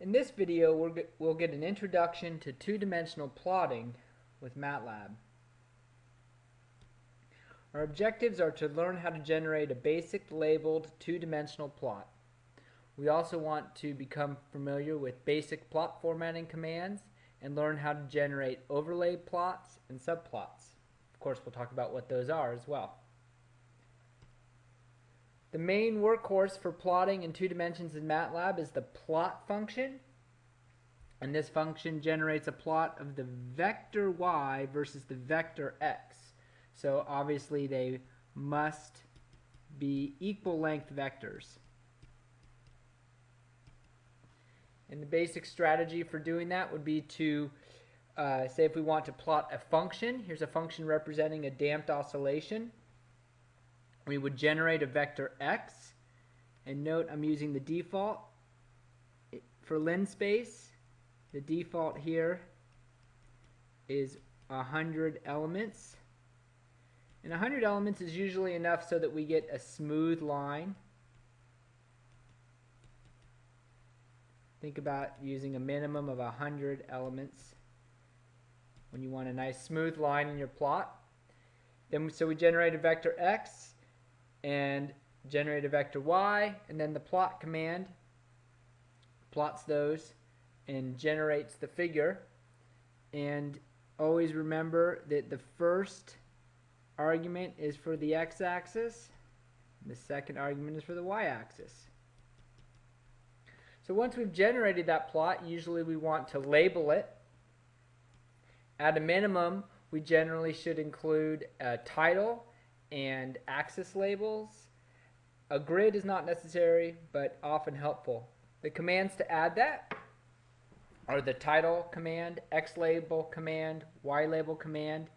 In this video, we're, g- we'll get an introduction to two-dimensional plotting with MATLAB. Our objectives are to learn how to generate a basic labeled two-dimensional plot. We also want to become familiar with basic plot formatting commands and learn how to generate overlay plots and subplots. Of course, we'll talk about what those are as well. The main workhorse for plotting in two dimensions in MATLAB is the plot function. And this function generates a plot of the vector y versus the vector x. So obviously they must be equal length vectors. And the basic strategy for doing that would be to uh, say if we want to plot a function, here's a function representing a damped oscillation we would generate a vector x. And note I'm using the default for linspace the default here is 100 elements. And 100 elements is usually enough so that we get a smooth line. Think about using a minimum of 100 elements. When you want a nice smooth line in your plot. Then so we generate a vector x and generate a vector y and then the plot command plots those and generates the figure. And always remember that the first argument is for the x-axis the second argument is for the y-axis. So once we've generated that plot usually we want to label it. At a minimum we generally should include a title and axis labels. A grid is not necessary, but often helpful. The commands to add that are the title command, X label command, Y label command,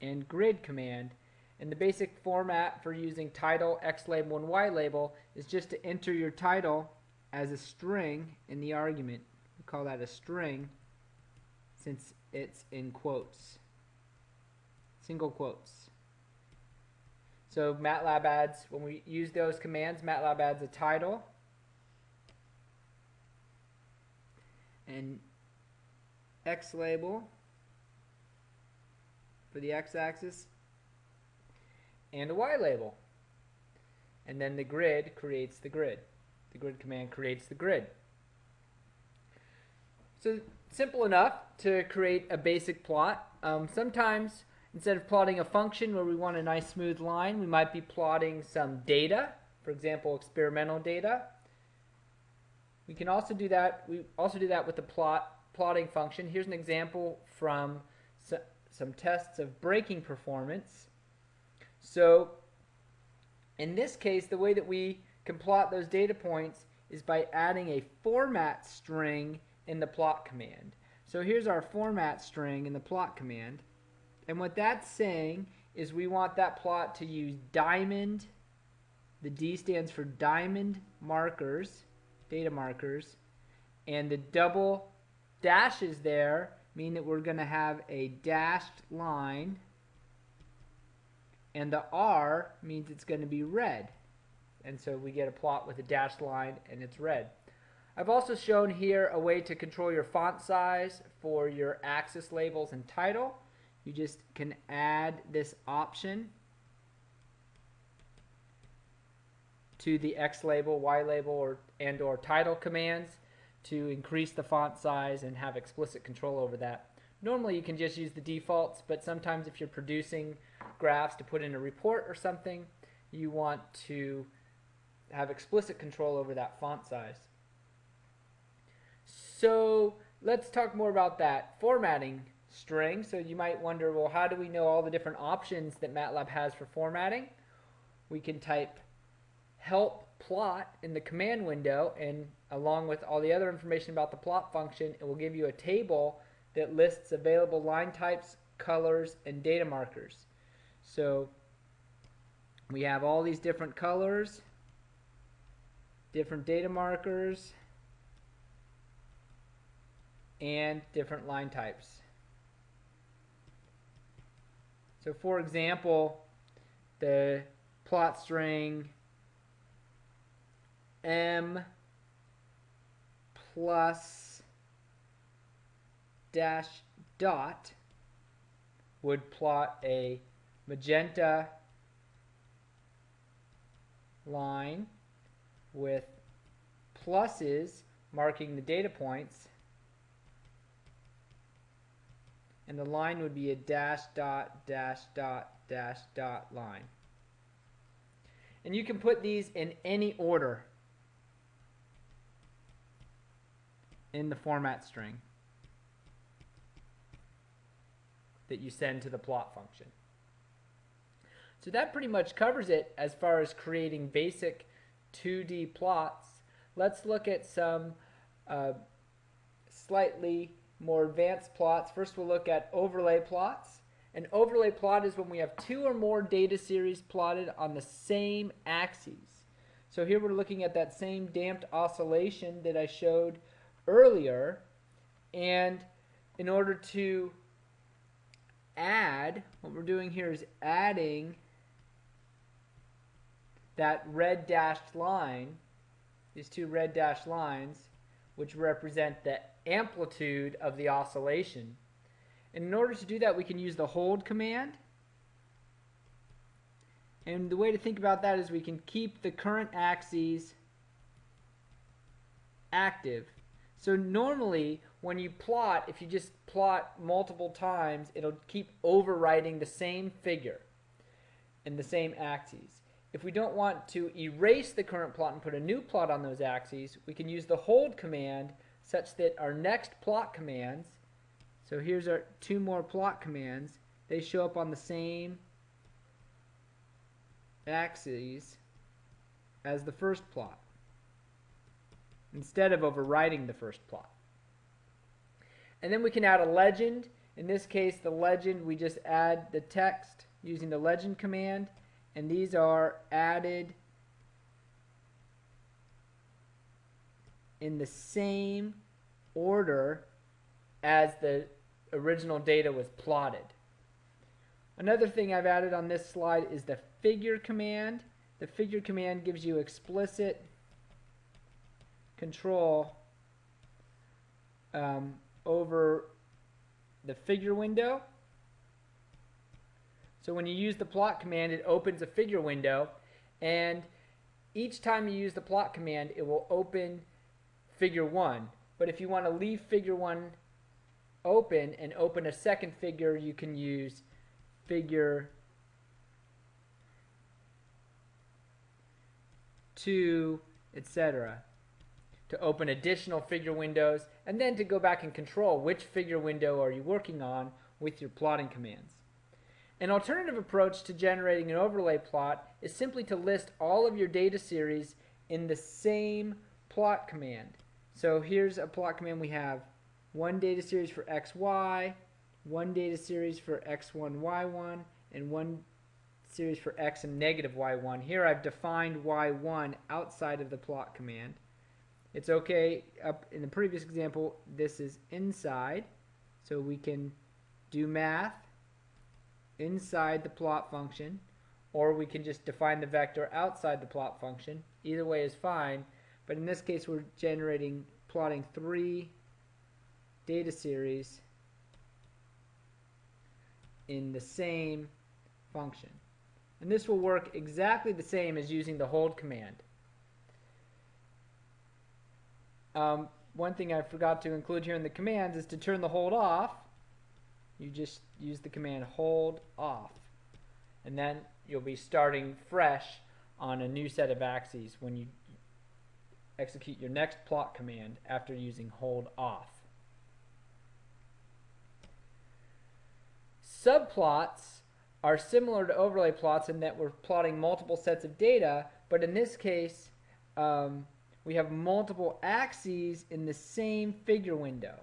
and grid command. And the basic format for using title, X label, and Y label is just to enter your title as a string in the argument. We call that a string since it's in quotes, single quotes. So MATLAB adds, when we use those commands, MATLAB adds a title and X label for the X-axis and a Y label. And then the grid creates the grid. The grid command creates the grid. So simple enough to create a basic plot. Um, sometimes Instead of plotting a function where we want a nice smooth line, we might be plotting some data, for example, experimental data. We can also do that. We also do that with the plot plotting function. Here's an example from some tests of braking performance. So in this case, the way that we can plot those data points is by adding a format string in the plot command. So here's our format string in the plot command. And what that's saying is we want that plot to use diamond. The D stands for diamond markers, data markers. And the double dashes there mean that we're going to have a dashed line. And the R means it's going to be red. And so we get a plot with a dashed line and it's red. I've also shown here a way to control your font size for your axis labels and title you just can add this option to the X label, Y label, or and or title commands to increase the font size and have explicit control over that. Normally you can just use the defaults, but sometimes if you're producing graphs to put in a report or something, you want to have explicit control over that font size. So let's talk more about that. Formatting string. So you might wonder, well, how do we know all the different options that MATLAB has for formatting? We can type help plot in the command window and along with all the other information about the plot function, it will give you a table that lists available line types, colors, and data markers. So we have all these different colors, different data markers, and different line types. So for example, the plot string m plus dash dot would plot a magenta line with pluses marking the data points and the line would be a dash dot dash dot dash dot line. And you can put these in any order in the format string that you send to the plot function. So that pretty much covers it as far as creating basic 2D plots. Let's look at some uh, slightly more advanced plots. First we'll look at overlay plots. An overlay plot is when we have two or more data series plotted on the same axes. So here we're looking at that same damped oscillation that I showed earlier. And in order to add, what we're doing here is adding that red dashed line, these two red dashed lines, which represent the amplitude of the oscillation. And in order to do that, we can use the hold command. And the way to think about that is we can keep the current axes active. So normally, when you plot, if you just plot multiple times, it'll keep overwriting the same figure in the same axes. If we don't want to erase the current plot and put a new plot on those axes, we can use the hold command such that our next plot commands, so here's our two more plot commands, they show up on the same axes as the first plot instead of overwriting the first plot. And then we can add a legend. In this case, the legend, we just add the text using the legend command, and these are added in the same order as the original data was plotted. Another thing I've added on this slide is the figure command. The figure command gives you explicit control um, over the figure window. So when you use the plot command, it opens a figure window, and each time you use the plot command, it will open figure 1. But if you want to leave figure 1 open and open a second figure, you can use figure 2, etc. to open additional figure windows and then to go back and control which figure window are you working on with your plotting commands. An alternative approach to generating an overlay plot is simply to list all of your data series in the same plot command. So here's a plot command we have one data series for xy, one data series for x1, y1, and one series for x and negative y1. Here I've defined y1 outside of the plot command. It's okay, up in the previous example, this is inside, so we can do math inside the plot function, or we can just define the vector outside the plot function. Either way is fine, but in this case we're generating, plotting three data series in the same function. And this will work exactly the same as using the hold command. Um, one thing I forgot to include here in the commands is to turn the hold off you just use the command hold off and then you'll be starting fresh on a new set of axes when you execute your next plot command after using hold off. Subplots are similar to overlay plots in that we're plotting multiple sets of data, but in this case, um, we have multiple axes in the same figure window.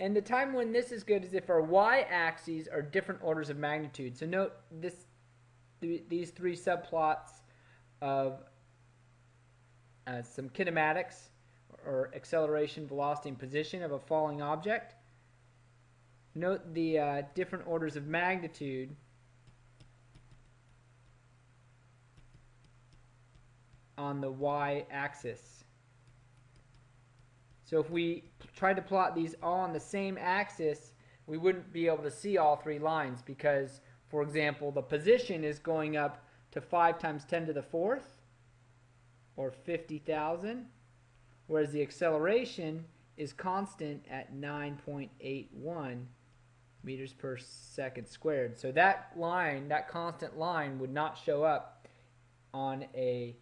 And the time when this is good is if our y-axes are different orders of magnitude. So note this, th these three subplots of uh, some kinematics or acceleration, velocity, and position of a falling object. Note the uh, different orders of magnitude on the y-axis. So if we try to plot these all on the same axis, we wouldn't be able to see all three lines because, for example, the position is going up to 5 times 10 to the fourth, or 50,000, whereas the acceleration is constant at 9.81 meters per second squared. So that line, that constant line, would not show up on a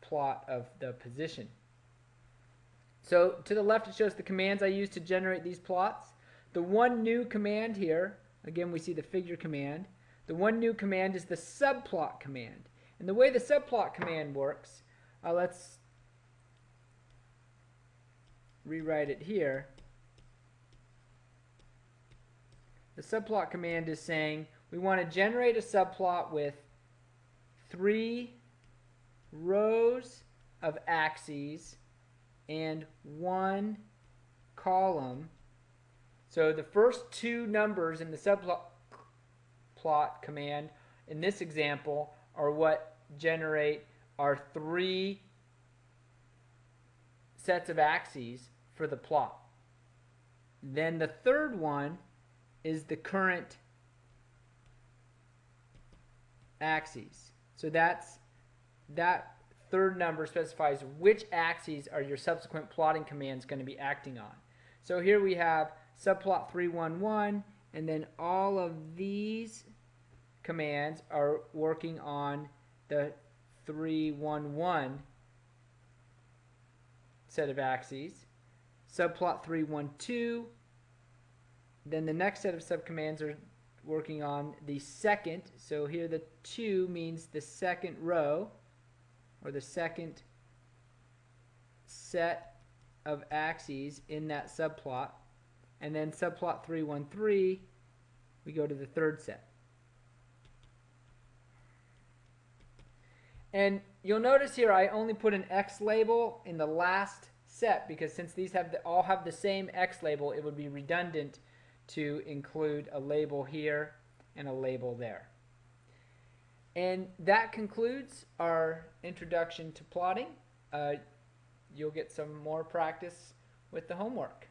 plot of the position. So to the left it shows the commands I use to generate these plots. The one new command here, again we see the figure command, the one new command is the subplot command. And the way the subplot command works, uh, let's rewrite it here. The subplot command is saying we want to generate a subplot with three rows of axes and one column. So the first two numbers in the subplot plot command in this example are what generate our three sets of axes for the plot. Then the third one is the current axes. So that's that third number specifies which axes are your subsequent plotting commands going to be acting on. So here we have subplot 311 and then all of these commands are working on the 311 set of axes. Subplot 312 then the next set of subcommands are working on the second. So here the 2 means the second row or the second set of axes in that subplot. And then subplot 313, we go to the third set. And you'll notice here I only put an X label in the last set because since these have the, all have the same X label, it would be redundant to include a label here and a label there. And that concludes our introduction to plotting. Uh, you'll get some more practice with the homework.